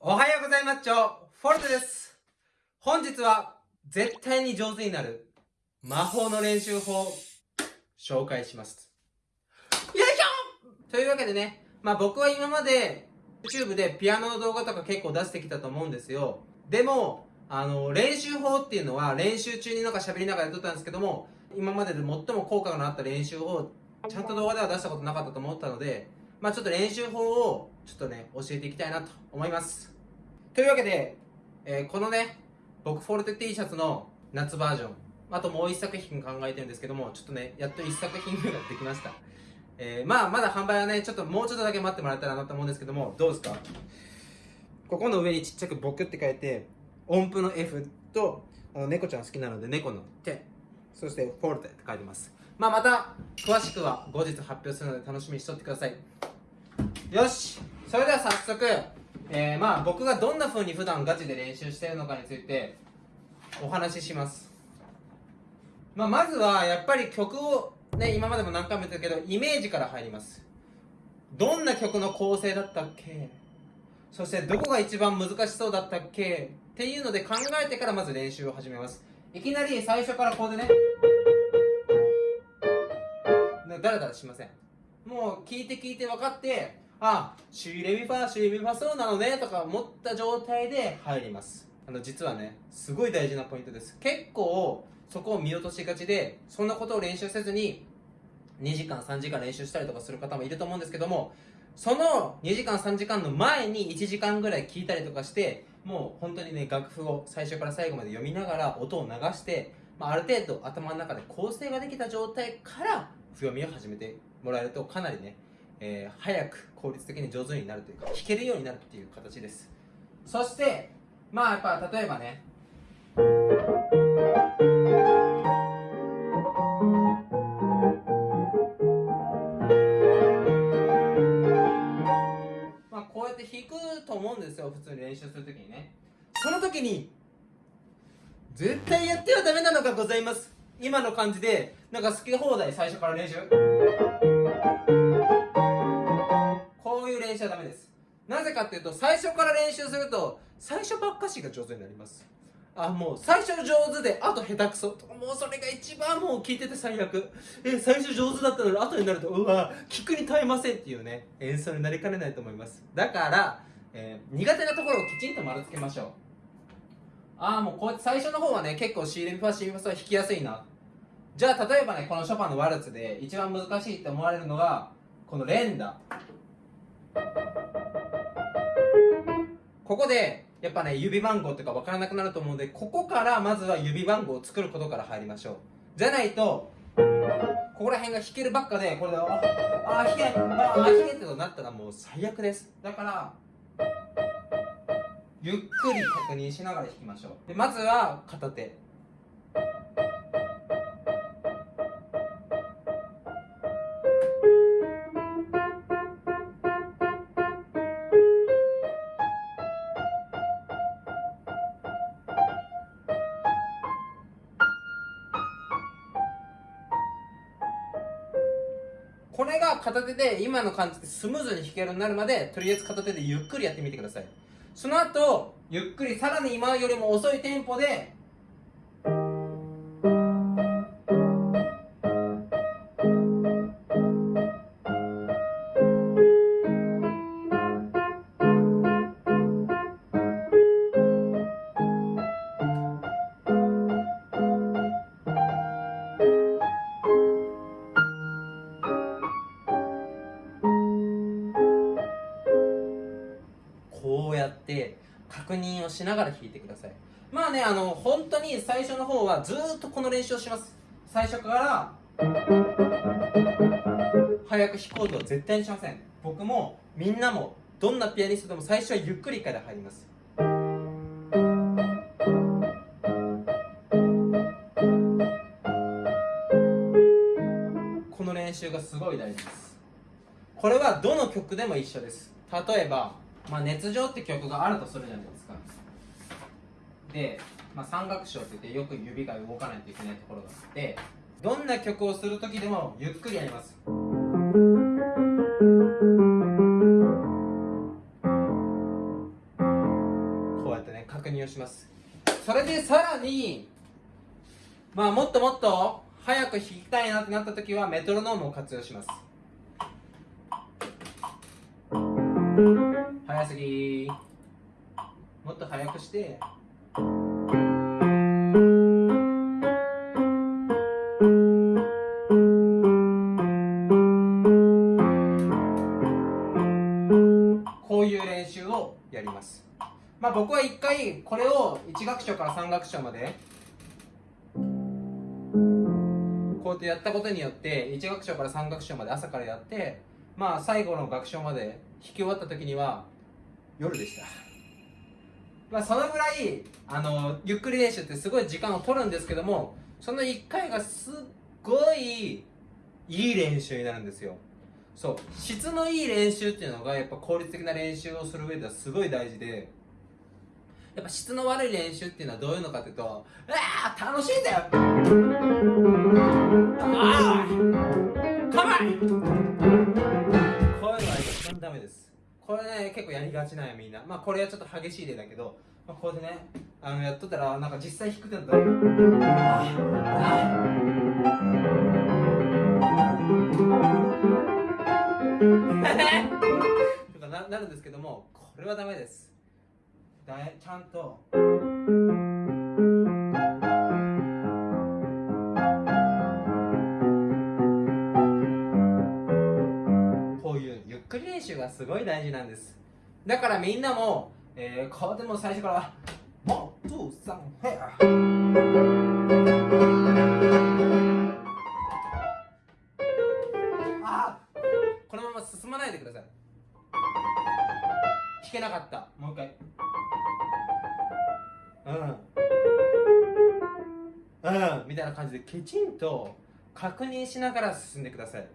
おはようございます。フォルテです。本日は絶対に上手になる魔法の練習法を紹介します。よいしょというわけでね、まあ僕は今まで YouTube でピアノの動画とか結構出してきたと思うんですよ。でも、あの、練習法っていうのは練習中になんか喋りながらやっとったんですけども、今までで最も効果のあった練習法ちゃんと動画では出したことなかったと思ったので、まあちょっと練習法をちょっとね、教えていきたいなと思います。というわけで、えー、このね、僕フォルテ T シャツの夏バージョン、あともう一作品考えてるんですけども、ちょっとね、やっと一作品目ができました。えー、まあ、まだ販売はね、ちょっともうちょっとだけ待ってもらえたらなと思うんですけども、どうですか？ここの上にちっちゃく僕って書いて、音符の F と、あの猫ちゃん好きなので猫の手、そしてフォルテって書いてます。まあ、また、詳しくは後日発表するので楽しみにしとってください。よしそれでは早速、えー、まあ僕がどんな風に普段ガチで練習しているのかについてお話しします。まあ、まずはやっぱり曲をね、今までも何回も言ったけど、イメージから入ります。どんな曲の構成だったっけ？そしてどこが一番難しそうだったっけ？っていうので考えてからまず練習を始めます。いきなり最初からこうでね、だらだらしません。もう聞いて聞いて分かって、あ、シーレミファ、シーレミファそうなのねとか思った状態で入ります。あの、実はね、すごい大事なポイントです。結構、そこを見落としがちで、そんなことを練習せずに、2時間、3時間練習したりとかする方もいると思うんですけども、その2時間、3時間の前に1時間ぐらい聞いたりとかして、もう本当にね、楽譜を最初から最後まで読みながら音を流して、まあ、ある程度頭の中で構成ができた状態から譜読みを始めてもらえるとかなりね、えー、早く効率的に上手になるというか弾けるようになるっていう形です。そしてまあやっぱ例えばねまあこうやって弾くと思うんですよ普通に練習するときにね。その時に絶対やってはダメなのがございます。今の感じでなんか好き放題最初から練習。しちゃダメです。なぜかっていうと最初から練習すると最初ばっかしが上手になります。あもう最初上手であと下手くそ。もうそれが一番もう聞いてて最悪。え最初上手だったのに後になるとうわ聞くに耐えませんっていうね演奏になりかねないと思います。だから、えー、苦手なところをきちんと丸つけましょう。ああもうこう最初の方はね結構 C レミファ C レミファは弾きやすいな。じゃあ例えばねこのショパンのワルツで一番難しいって思われるのがこの連打。ここでやっぱね指番号とか分からなくなると思うのでここからまずは指番号を作ることから入りましょう。じゃないとここら辺が弾けるばっかでこれでああ弾けああ弾けってとなったらもう最悪です。だからゆっくり確認しながら弾きましょう。でまずは片手。片手で今の感じでスムーズに弾けるようになるまでとりあえず片手でゆっくりやってみてください。その後ゆっくりさらに今よりも遅いテンポでしながら弾いてください。まあねあの本当に最初の方はずっとこの練習をします。最初から早く弾こうとは絶対にしません。僕もみんなもどんなピアニストでも最初はゆっくりから入ります。この練習がすごい大事です。これはどの曲でも一緒です。例えばまあ、熱情って曲があるとするじゃないですか。で、まあ、三楽章って言ってよく指が動かないといけないところがあってどんな曲をする時でもゆっくりやります。こうやってね確認をします。それでさらにまあもっともっと早く弾きたいなってなった時はメトロノームを活用します。早すぎもっと早くしてこういう練習をやります。まあ僕は一回これを1楽章から3楽章までこうやってやったことによって1楽章から3楽章まで朝からやってまあ最後の楽章まで弾き終わった時には夜でした。まあそのぐらいあのゆっくり練習ってすごい時間を取るんですけどもその1回がすっごいいい練習になるんですよ。そう。質のいい練習っていうのがやっぱ効率的な練習をする上ではすごい大事でやっぱ質の悪い練習っていうのはどういうのかっていうとああ楽しいんだよ。ああかわい。これね結構やりがちなんやみんな。まあこれはちょっと激しい例だけど、まあ、こうでねあのやっとったらなんか実際低くなったらああ とかななるんですけどもこれはダメです。だいちゃんと。ごい大事なんです。だからみんなも、えー、こうでも最初から「 one, two、サン、ヘア」あこのまま進まないでください。弾けなかった。もう一回。うん。うん。みたいな感じできちんと確認しながら進んでください。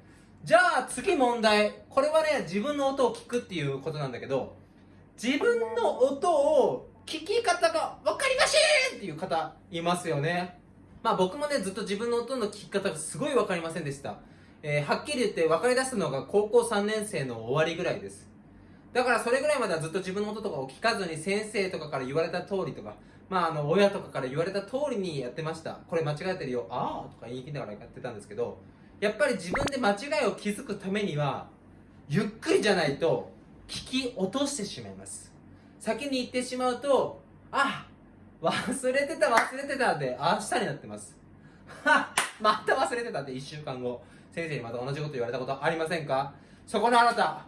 じゃあ次問題。これはね自分の音を聞くっていうことなんだけど自分の音を聞き方が分かりませんっていう方いますよね。まあ僕もねずっと自分の音の聞き方がすごい分かりませんでした、えーはっきり言って分かり出したのが高校3年生の終わりぐらいです。だからそれぐらいまではずっと自分の音とかを聞かずに先生とかから言われた通りとかまああの親とかから言われた通りにやってました。これ間違えてるよ。ああとか言いながらやってたんですけどやっぱり自分で間違いを気づくためにはゆっくりじゃないと聞き落としてしまいます。先に言ってしまうとあ忘れてた忘れてたって明日になってます。は また忘れてたって1週間後。先生にまた同じこと言われたことありませんか？そこのあなた。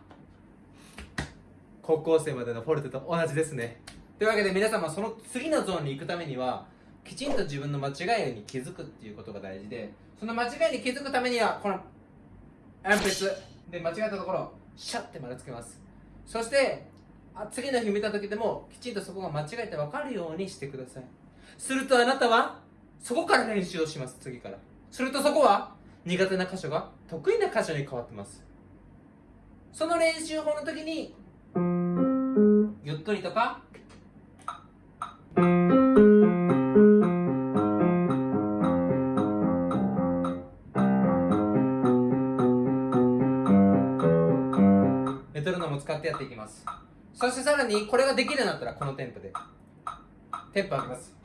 高校生までのフォルテと同じですね。というわけで皆様その次のゾーンに行くためにはきちんと自分の間違いに気づくっていうことが大事でその間違いに気づくためにはこの鉛筆。で間違えたところシャッて丸つけます。そして次の日見た時でもきちんとそこが間違えて分かるようにしてください。するとあなたはそこから練習をします次から。するとそこは苦手な箇所が得意な箇所に変わってます。その練習法の時にゆっくりとかってやっていきます。そしてさらにこれができるようになったらこのテンポで。テンポ上げます。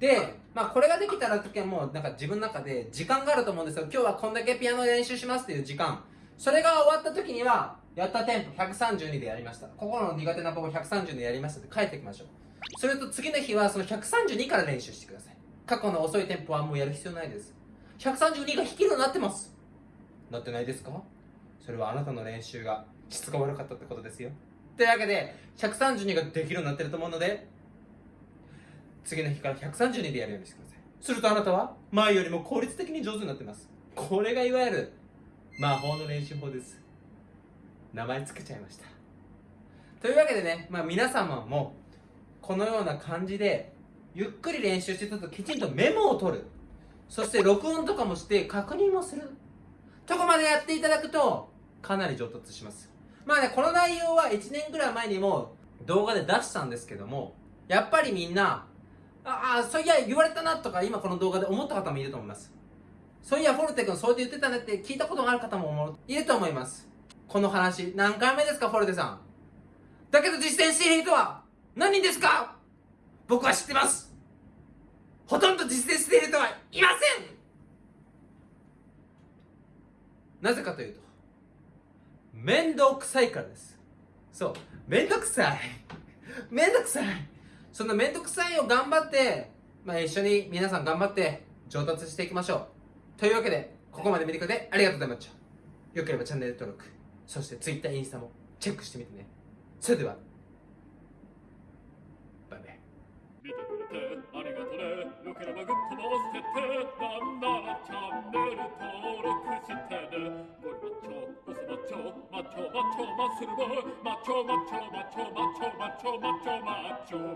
で、まあ、これができたら時はもうなんか自分の中で時間があると思うんですよ今日はこんだけピアノ練習しますっていう時間。それが終わった時にはやったテンポ132でやりました。ここの苦手な子を132でやりましたって帰ってきましょう。それと次の日はその132から練習してください。過去の遅いテンポはもうやる必要ないです。132が弾けるようになってます。なってないですか？それはあなたの練習が質が悪かったってことですよ。というわけで132ができるようになってると思うので次の日から132でやるようにしてください。するとあなたは前よりも効率的に上手になってます。これがいわゆる魔法の練習法です。名前つけちゃいました。というわけでね、まあ、皆様もこのような感じでゆっくり練習しつつきちんとメモを取る。そして録音とかもして確認もする。とこまでやっていただくとかなり上達します。まあねこの内容は1年ぐらい前にも動画で出したんですけどもやっぱりみんなああそういや言われたなとか今この動画で思った方もいると思います。そういやフォルテ君そうやって言ってたねって聞いたことがある方もいると思います。この話何回目ですかフォルテさん。だけど実践している人は何人ですか？僕は知ってます。ほとんど実践している人はいません。なぜかというと面倒くさいからです。そう面倒くさい。面倒くさい。その面倒くさいを頑張って、まあ、一緒に皆さん頑張って上達していきましょう。というわけでここまで見てくれてありがとうございました。よければチャンネル登録そして Twitter インスタもチェックしてみてね。それではねよければグッドも押してなんならチャンネル登録してねゴリマッチョオスマッチョマッチョマッチョマッスル